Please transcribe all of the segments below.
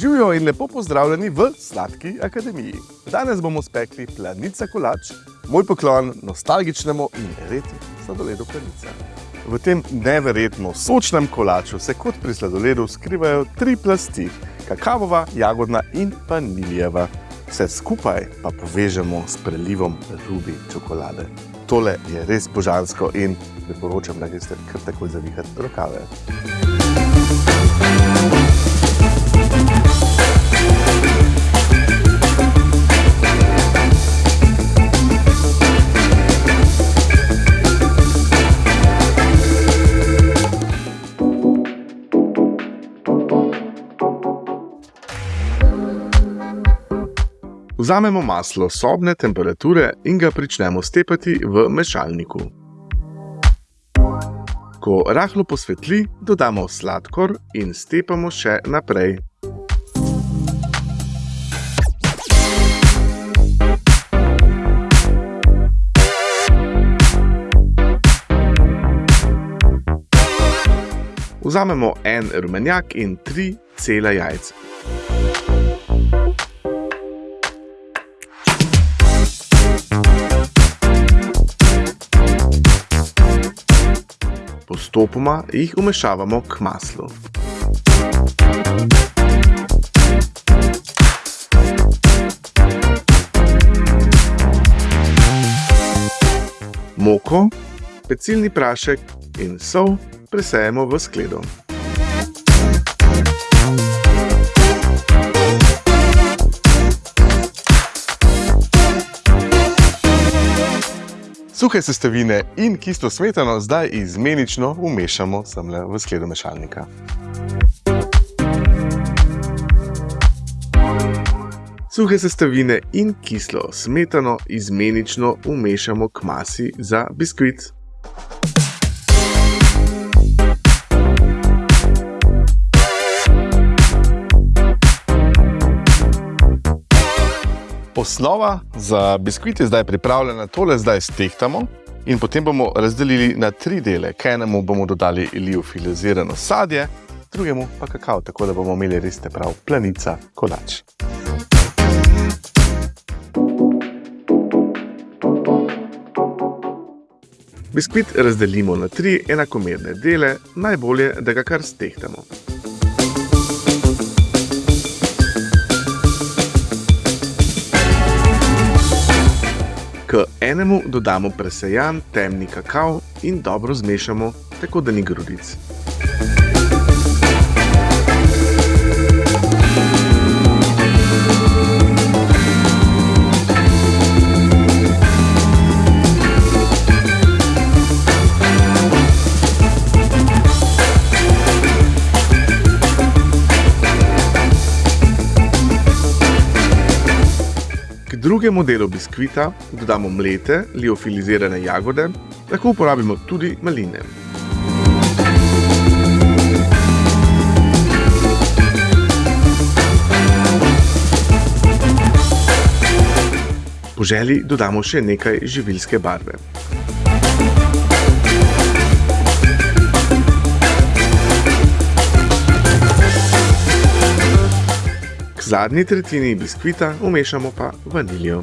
Živijo in lepo pozdravljeni v Sladki akademiji. Danes bomo spekli planica kolač, moj poklon nostalgičnemu in retnemu sladoledu planica. V tem neverjetno sočnem kolaču se kot pri sladoledu skrivajo tri plasti: kakavova, jagodna in vaniljeva. Vse skupaj pa povežemo s prelivom rubi čokolade. Tole je res božansko in priporočam, da greste kar takoj zavihati rokave. Vzamemo maslo sobne temperature in ga pričnemo stepati v mešalniku. Ko rahlo posvetli, dodamo sladkor in stepamo še naprej. Vzamemo en rumenjak in tri cela jajca. Postopoma jih umešavamo k maslu. Moko, pecilni prašek in sol presejemo v skledo. Suhe sestavine in kislo smetano zdaj izmenično umešamo semle v skledo mešalnika. Suhe sestavine in kislo smetano izmenično umešamo k masi za biskvit. Osnova za biskvit je zdaj pripravljena, tole zdaj stehtamo in potem bomo razdelili na tri dele. K enemu bomo dodali liofilizirano sadje, drugemu pa kakao, tako da bomo imeli res te prav planica kolač. Biskvit razdelimo na tri enakomerne dele, najbolje, da ga kar stehtamo. Enemu dodamo presejan temni kakao in dobro zmešamo, tako da ni grudic. Drugemu delu biskvita dodamo mlete, liofilizirane jagode, lahko uporabimo tudi maline. Po želji dodamo še nekaj živilske barve. Zadnji tretjini biskvita umešamo pa vaniljo.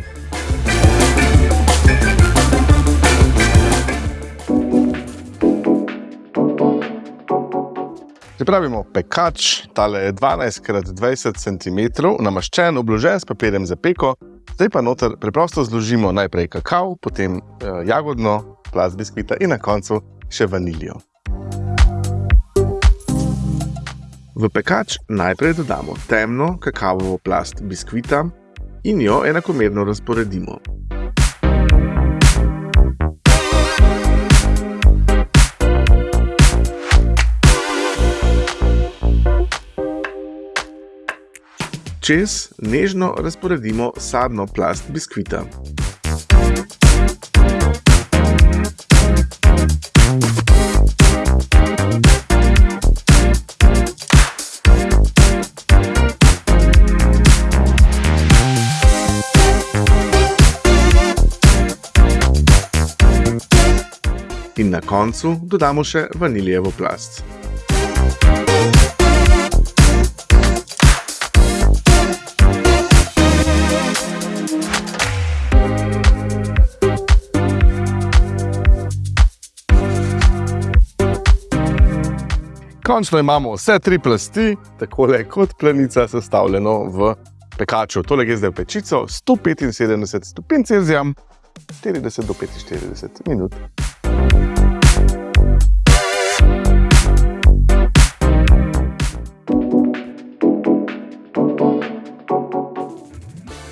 Pripravimo pekač, tale je 12x20 cm, namaščen, obložen s papirjem za peko. Zdaj pa noter preprosto zložimo najprej kakao, potem jagodno plast biskvita in na koncu še vaniljo. V pekač najprej dodamo temno kakaovo plast biskvita in jo enakomerno razporedimo. Čez nežno razporedimo sadno plast biskvita. in na koncu dodamo še vaniljevo plast. Končno imamo vse tri plasti, tako kot planica, sestavljeno v pekaču. Tole je zdaj v pečico 175 stopinj Celzija, 40 do 45 minut.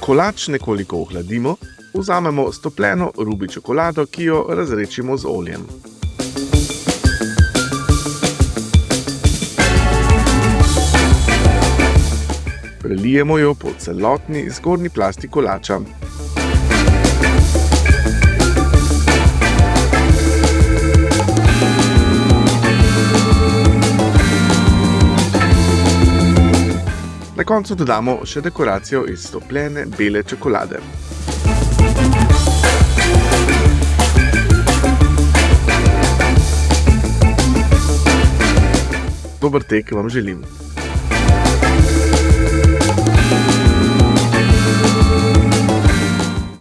Kolač nekoliko ohladimo, vzamemo stopljeno rubi čokolado, ki jo razrečimo z oljem. Prelijemo jo po celotni zgornji plasti kolača. Na koncu dodamo še dekoracijo iz stopljene bele čokolade. Dober tek vam želim.